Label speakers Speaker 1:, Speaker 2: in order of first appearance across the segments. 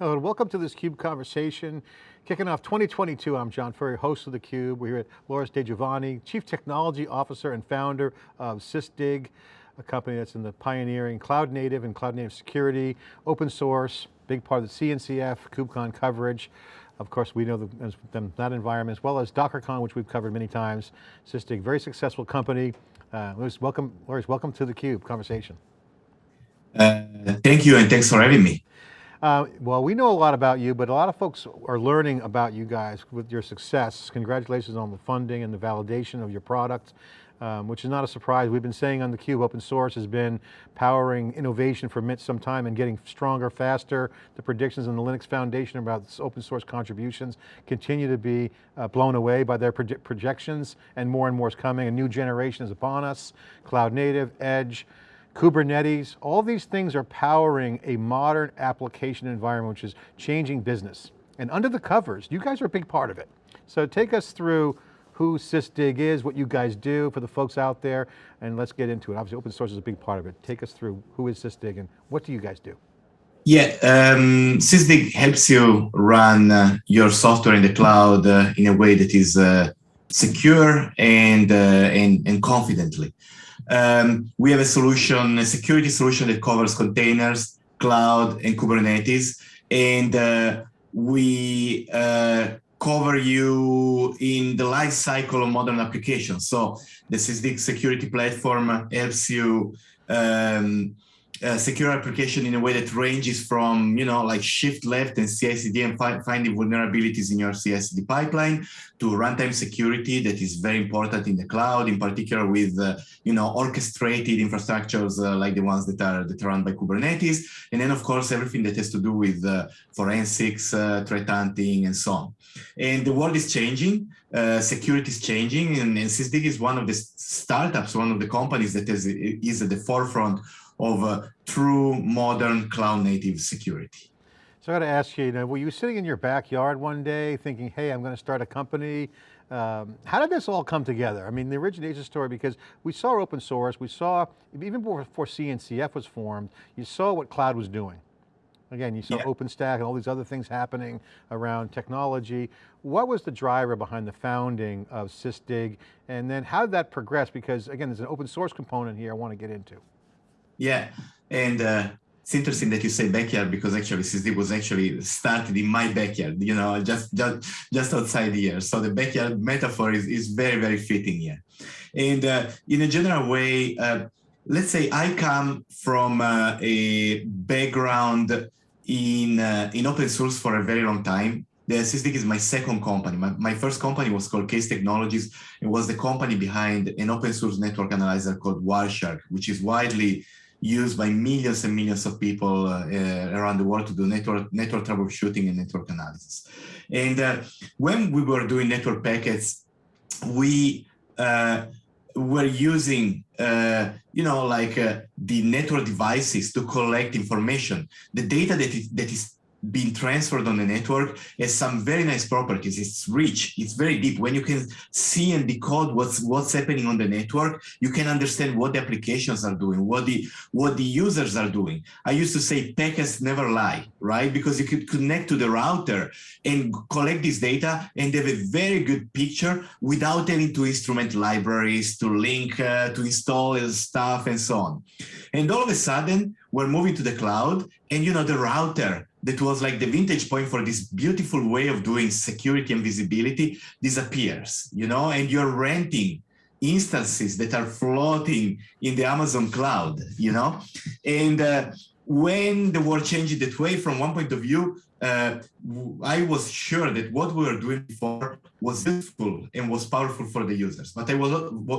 Speaker 1: Hello and welcome to this CUBE conversation. Kicking off 2022, I'm John Furrier, host of theCUBE. We're here with Loris Degioanni, Chief Technology Officer and founder of Sysdig, a company that's in the pioneering cloud native and cloud native security, open source, big part of the CNCF, KubeCon coverage. Of course, we know the, that environment, as well as DockerCon, which we've covered many times. Sysdig, very successful company. Uh, Loris, welcome, Loris, welcome to the CUBE conversation.
Speaker 2: Uh, thank you, and thanks for having me.
Speaker 1: Uh, well, we know a lot about you, but a lot of folks are learning about you guys with your success. Congratulations on the funding and the validation of your product, um, which is not a surprise. We've been saying on theCUBE, open source has been powering innovation for some time and getting stronger, faster. The predictions in the Linux Foundation about open source contributions continue to be uh, blown away by their projections and more and more is coming. A new generation is upon us, cloud native, edge, Kubernetes, all these things are powering a modern application environment which is changing business. And under the covers, you guys are a big part of it. So take us through who Sysdig is, what you guys do for the folks out there, and let's get into it. Obviously open source is a big part of it. Take us through who is Sysdig and what do you guys do?
Speaker 2: Yeah, um, Sysdig helps you run uh, your software in the cloud uh, in a way that is uh, secure and, uh, and, and confidently. Um, we have a solution, a security solution that covers containers, cloud, and Kubernetes. And uh, we uh, cover you in the life cycle of modern applications. So the Sysdig security platform helps you um, uh, secure application in a way that ranges from, you know, like shift left and CI/CD and fi finding vulnerabilities in your CI/CD pipeline to runtime security that is very important in the cloud, in particular with, uh, you know, orchestrated infrastructures uh, like the ones that are that are run by Kubernetes, and then of course everything that has to do with uh, forensics, uh, threat hunting, and so on. And the world is changing. Uh, security is changing, and, and Sysdig is one of the startups, one of the companies that is, is at the forefront of true modern cloud native security.
Speaker 1: So I got to ask you, you know, were you sitting in your backyard one day thinking, hey, I'm going to start a company? Um, how did this all come together? I mean, the origination story, because we saw open source, we saw, even before CNCF was formed, you saw what cloud was doing. Again, you saw yeah. OpenStack and all these other things happening around technology. What was the driver behind the founding of Sysdig? And then how did that progress? Because again, there's an open source component here I want to get into.
Speaker 2: Yeah, and uh, it's interesting that you say backyard because actually Sysdig was actually started in my backyard, you know, just just just outside here. So the backyard metaphor is, is very, very fitting here. And uh, in a general way, uh, let's say I come from uh, a background in uh, in open source for a very long time. The Sysdig is my second company. My, my first company was called CACE Technologies. It was the company behind an open source network analyzer called Wireshark, which is widely used by millions and millions of people uh, uh, around the world to do network, network troubleshooting and network analysis. And uh, when we were doing network packets, we were using, uh, you know, like uh, the network devices to collect information. The data that is, that is being transferred on the network has some very nice properties. It's rich, it's very deep. When you can see and decode what's what's happening on the network, you can understand what the applications are doing, what the what the users are doing. I used to say packets never lie, right? Because you could connect to the router and collect this data and have a very good picture without having to instrument libraries, to link, uh, to install stuff and so on. And all of a sudden, we're moving to the cloud and you know the router that was like the vintage point for this beautiful way of doing security and visibility disappears, you know, and you're renting instances that are floating in the Amazon cloud, you know, and uh, when the world changed that way from one point of view, uh, I was sure that what we were doing before was useful and was powerful for the users. But I was,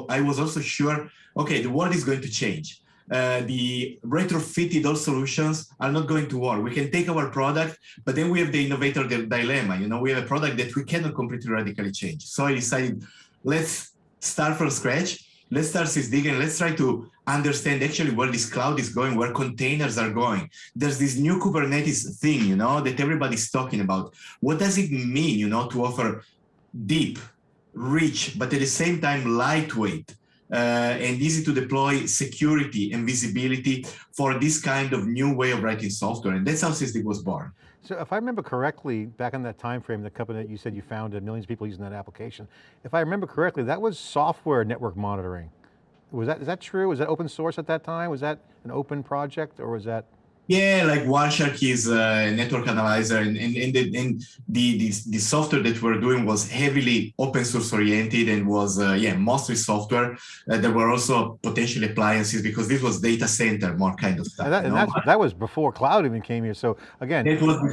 Speaker 2: I was also sure, okay, the world is going to change uh, the retrofitted all solutions are not going to work. We can take our product, but then we have the innovator dilemma. You know, we have a product that we cannot completely radically change. So I decided, let's start from scratch. Let's start Sysdig and let's try to understand actually where this cloud is going, where containers are going. There's this new Kubernetes thing, you know, that everybody's talking about. What does it mean, you know, to offer deep, rich, but at the same time lightweight Uh, and easy to deploy security and visibility for this kind of new way of writing software. And that's how Sysdig was born.
Speaker 1: So if I remember correctly, back in that time frame, the company that you said you founded, millions of people using that application. If I remember correctly, that was software network monitoring. Was that, is that true? Was that open source at that time? Was that an open project or was that?
Speaker 2: Yeah, like Wireshark is a network analyzer, and, and, and, the, and the, the, the software that we're doing was heavily open source oriented and was, uh, yeah, mostly software. Uh, there were also potential appliances because this was data center, more kind of stuff.
Speaker 1: And, that, and that's, that was before cloud even came here. So again,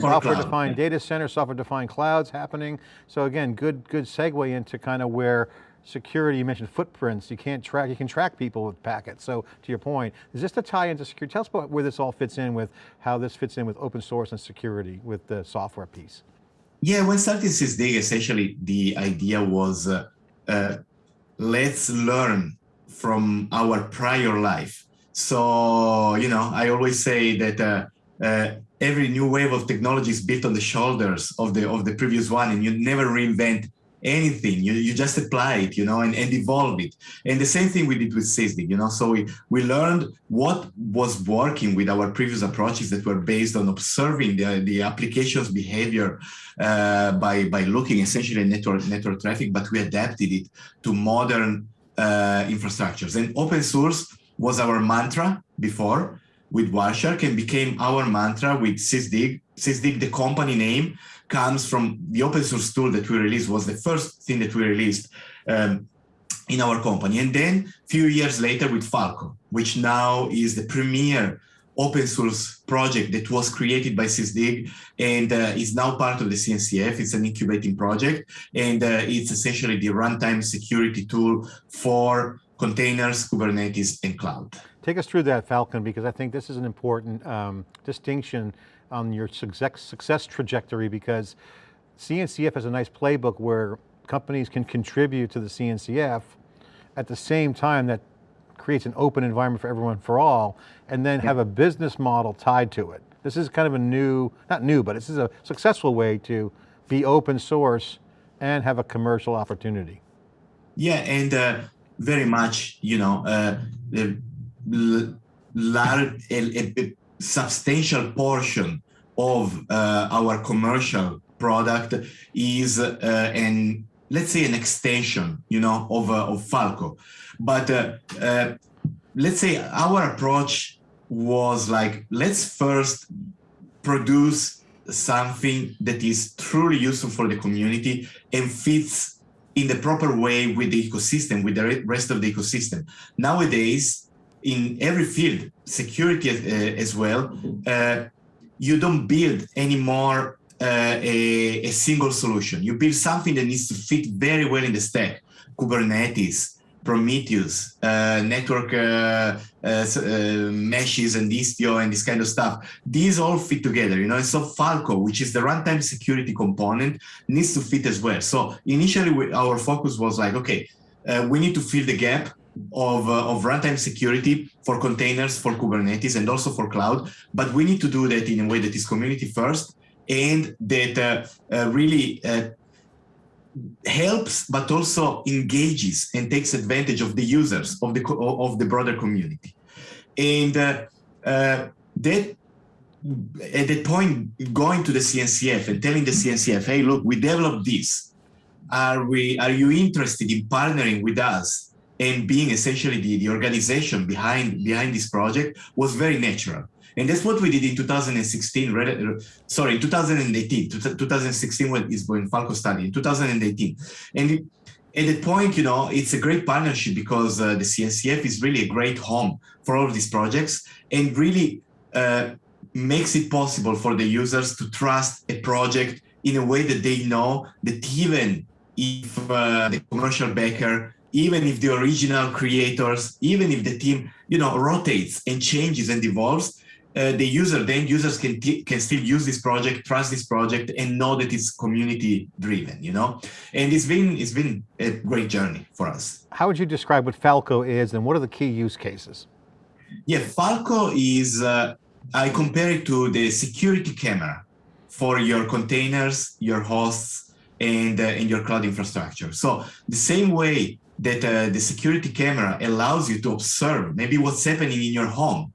Speaker 1: software cloud. defined data center, software defined clouds happening. So again, good, good segue into kind of where security, you mentioned footprints, you can't track, you can track people with packets. So to your point, is this to tie into security? Tell us about where this all fits in with, how this fits in with open source and security with the software piece.
Speaker 2: Yeah, when starting SysDig, essentially the idea was, uh, uh, let's learn from our prior life. So, you know, I always say that uh, uh, every new wave of technology is built on the shoulders of the of the previous one, and you never reinvent anything. You, you just apply it you know and, and evolve it. And the same thing we did with sysdig you know. So we we learned what was working with our previous approaches that were based on observing the, the application's behavior uh, by by looking essentially at network network traffic but we adapted it to modern uh, infrastructures. And open source was our mantra before with Wireshark and became our mantra with sysdig sysdig the company name comes from the open source tool that we released was the first thing that we released um, in our company. And then a few years later with Falco, which now is the premier open source project that was created by SysDig and uh, is now part of the CNCF. It's an incubating project and uh, it's essentially the runtime security tool for containers, Kubernetes, and cloud.
Speaker 1: Take us through that, Falco, because I think this is an important um, distinction on your success trajectory because CNCF has a nice playbook where companies can contribute to the CNCF at the same time that creates an open environment for everyone for all, and then have a business model tied to it. This is kind of a new, not new, but this is a successful way to be open source and have a commercial opportunity.
Speaker 2: Yeah, and uh, very much, you know, uh, large, a, substantial portion of uh, our commercial product is uh, an let's say an extension you know of, uh, of falco but uh, uh, let's say our approach was like let's first produce something that is truly useful for the community and fits in the proper way with the ecosystem with the rest of the ecosystem. Nowadays in every field, security as, uh, well, uh, you don't build anymore uh, a, a, single solution. You build something that needs to fit very well in the stack. Kubernetes, Prometheus, uh, network uh, uh, meshes and Istio and this kind of stuff. These all fit together, you know, and so Falco, which is the runtime security component, needs to fit as well. So initially we, our focus was like, okay, we need to fill the gap of, uh, of runtime security for containers, for Kubernetes, and also for cloud. But we need to do that in a way that is community first and that uh, uh, really uh, helps, but also engages and takes advantage of the users of the of the broader community. And uh, that at that point, going to the CNCF and telling the CNCF, hey, look, we developed this. Are we? Are you interested in partnering with us and being essentially the, the organization behind behind this project was very natural. And that's what we did in 2016, sorry, in 2018, 2016 when is when Falco started, in 2018. And at that point, you know, it's a great partnership because uh, the CNCF is really a great home for all of these projects and really uh, makes it possible for the users to trust a project in a way that they know that even if uh, the commercial backer even if the original creators, even if the team, you know, rotates and changes and evolves, uh, the user, the end users can can still use this project, trust this project, and know that it's community driven. You know, and it's been it's been a great journey for us.
Speaker 1: How would you describe what Falco is, and what are the key use cases?
Speaker 2: Yeah, Falco is. Uh, I compare it to the security camera for your containers, your hosts, and uh, and your cloud infrastructure. So the same way that uh, the security camera allows you to observe maybe what's happening in your home.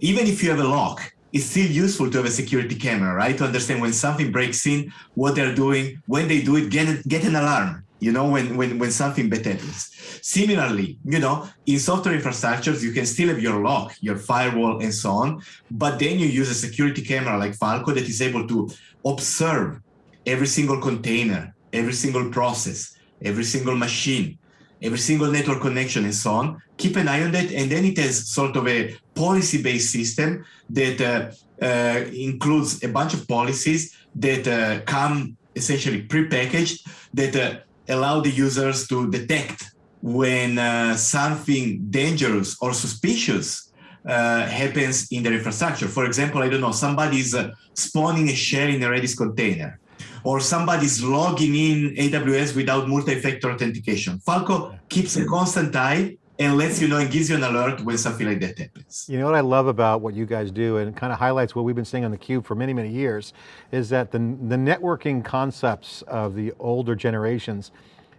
Speaker 2: Even if you have a lock, it's still useful to have a security camera, right? To understand when something breaks in, what they're doing, when they do it, get, get an alarm, you know, when, when, when something bad happens. Similarly, you know, in software infrastructures, you can still have your lock, your firewall and so on, but then you use a security camera like Falco that is able to observe every single container, every single process, every single machine, every single network connection and so on, keep an eye on that. And then it has sort of a policy-based system that uh, uh, includes a bunch of policies that uh, come essentially pre-packaged that uh, allow the users to detect when uh, something dangerous or suspicious uh, happens in their infrastructure. For example, I don't know, somebody's spawning a shell in a Redis container or somebody's logging in AWS without multi-factor authentication. Falco keeps a constant eye and lets you know and gives you an alert when something like that happens.
Speaker 1: You know what I love about what you guys do and kind of highlights what we've been seeing on theCUBE for many, many years is that the, the networking concepts of the older generations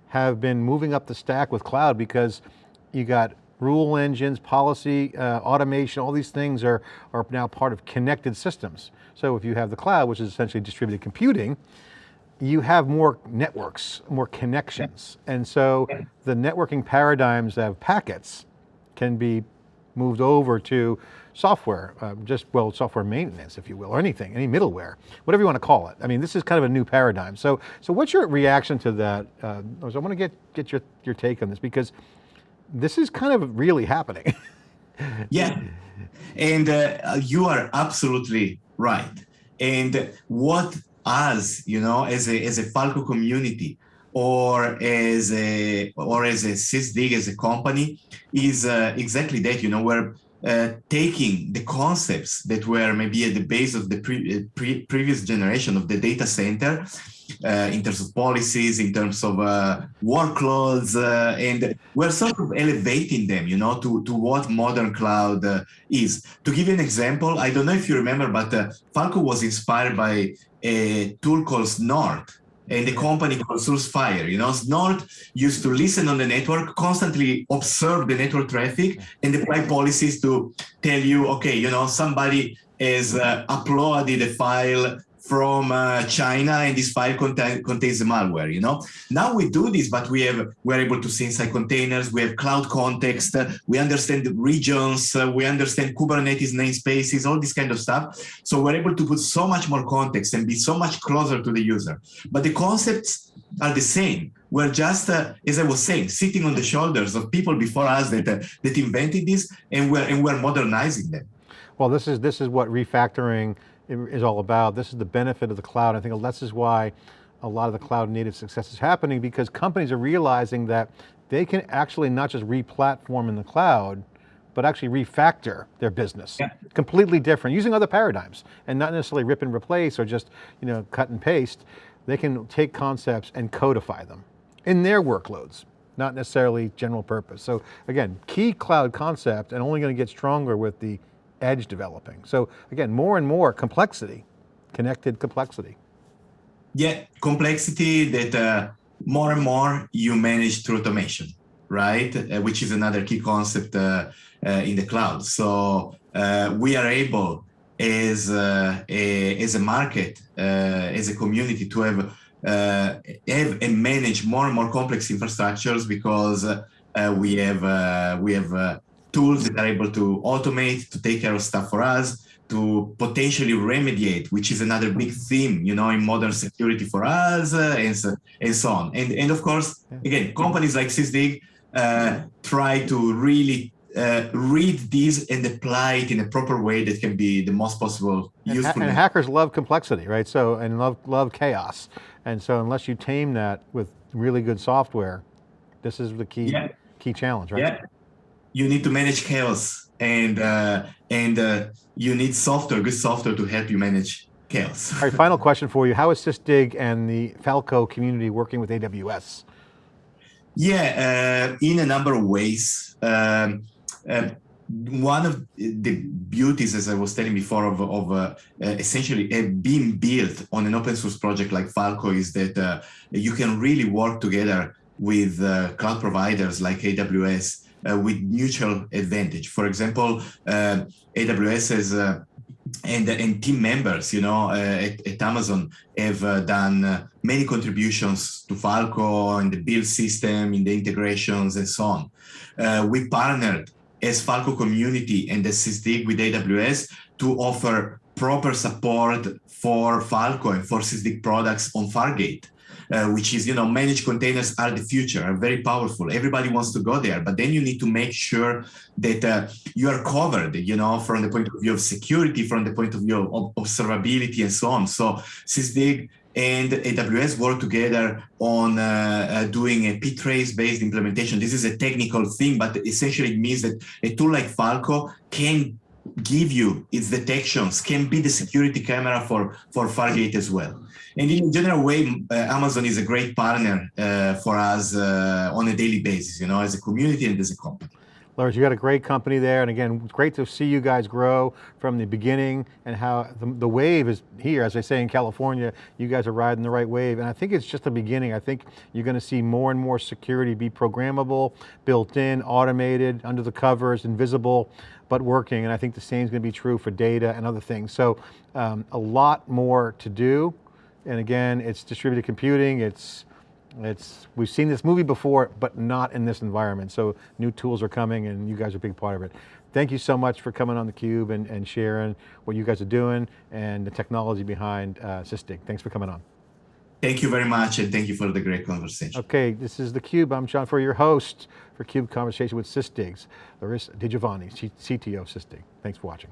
Speaker 1: have been moving up the stack with cloud because you got rule engines, policy, uh, automation, all these things are, are now part of connected systems. So if you have the cloud, which is essentially distributed computing, you have more networks, more connections. And so the networking paradigms of packets can be moved over to software, uh, just, well, software maintenance, if you will, or anything, any middleware, whatever you want to call it. I mean, this is kind of a new paradigm. So, so what's your reaction to that? Uh, I want to get, get your, your take on this because this is kind of really happening.
Speaker 2: yeah, and uh, you are absolutely right. And what us, you know, as a, as a Falco community or as a, or as a SysDig as a company is uh, exactly that, you know, we're uh, taking the concepts that were maybe at the base of the pre uh, pre previous generation of the data center uh, in terms of policies, in terms of uh, workloads, uh, and we're sort of elevating them, you know, to, to what modern cloud uh, is. To give you an example, I don't know if you remember, but Falco was inspired by a tool called Snort, and the company called SourceFire. You know, Snort used to listen on the network, constantly observe the network traffic, and apply policies to tell you, okay, you know, somebody has uh, uploaded a file from uh, China and this file contain, contains the malware, you know? Now we do this, but we have, we're able to see inside containers, we have cloud context, uh, we understand the regions, uh, we understand Kubernetes namespaces, all this kind of stuff. So we're able to put so much more context and be so much closer to the user. But the concepts are the same. We're just, uh, as I was saying, sitting on the shoulders of people before us that, uh, that invented this and we're, and we're modernizing them.
Speaker 1: Well, this is, this is what refactoring is all about. This is the benefit of the cloud. I think this is why a lot of the cloud native success is happening because companies are realizing that they can actually not just re-platform in the cloud, but actually refactor their business. Yeah. Completely different, using other paradigms and not necessarily rip and replace or just you know, cut and paste. They can take concepts and codify them in their workloads, not necessarily general purpose. So again, key cloud concept and only going to get stronger with the edge developing. So again, more and more complexity, connected complexity.
Speaker 2: Yeah, complexity that uh, more and more you manage through automation, right? Uh, which is another key concept uh, uh in the cloud. So uh, we are able as, uh, a, as a market, as a community to have, have and manage more and more complex infrastructures because we have, we have tools that are able to automate, to take care of stuff for us, to potentially remediate, which is another big theme, you know, in modern security for us, uh, and, so, and so on. And, and of course, again, companies like SysDig uh, try to really uh, read these and apply it in a proper way that can be the most possible
Speaker 1: and
Speaker 2: useful.
Speaker 1: and hackers love complexity, right? So, and love, love chaos. And so unless you tame that with really good software, this is the key, yeah. key challenge, right?
Speaker 2: Yeah you need to manage chaos and uh, and uh, you need software, good software to help you manage chaos.
Speaker 1: All right, final question for you. How is SysDig and the Falco community working with AWS?
Speaker 2: Yeah, uh, in a number of ways. Um, uh, one of the beauties, as I was telling before, of, of uh, uh, essentially being built on an open source project like Falco is that you can really work together with cloud providers like AWS uh, with mutual advantage. For example, uh, AWS has uh, and, and team members, you know, uh, at, at, Amazon have uh, done uh, many contributions to Falco and the build system, in the integrations and so on. Uh, we partnered as Falco community and as SysDig with AWS to offer proper support for Falco and for SysDig products on Fargate uh, which is, you know, managed containers are the future, are very powerful. Everybody wants to go there, but then you need to make sure that uh, you are covered, you know, from the point of view of security, from the point of view of observability and so on. So SysDig and AWS work together on uh, uh, doing a ptrace based implementation. This is a technical thing, but essentially it means that a tool like Falco can give you its detections, can be the security camera for, for Fargate as well. And in a general way, uh, Amazon is a great partner uh, for us uh, on a daily basis, you know, as a community and as a company.
Speaker 1: Loris, you got a great company there, and again, great to see you guys grow from the beginning and how the, the, wave is here, as I say in California, you guys are riding the right wave, and I think it's just the beginning. I think you're going to see more and more security be programmable, built in, automated, under the covers, invisible, but working, and I think the same is going to be true for data and other things. So um, a lot more to do, and again, it's distributed computing, it's, it's, we've seen this movie before, but not in this environment. So new tools are coming and you guys are a big part of it. Thank you so much for coming on theCUBE and, and sharing what you guys are doing and the technology behind uh, SysDig. Thanks for coming on.
Speaker 2: Thank you very much and thank you for the great conversation.
Speaker 1: Okay, this is theCUBE. I'm John Furrier, your host for CUBE Conversation with SysDigs. Larissa Degioanni, CTO of SysDig. Thanks for watching.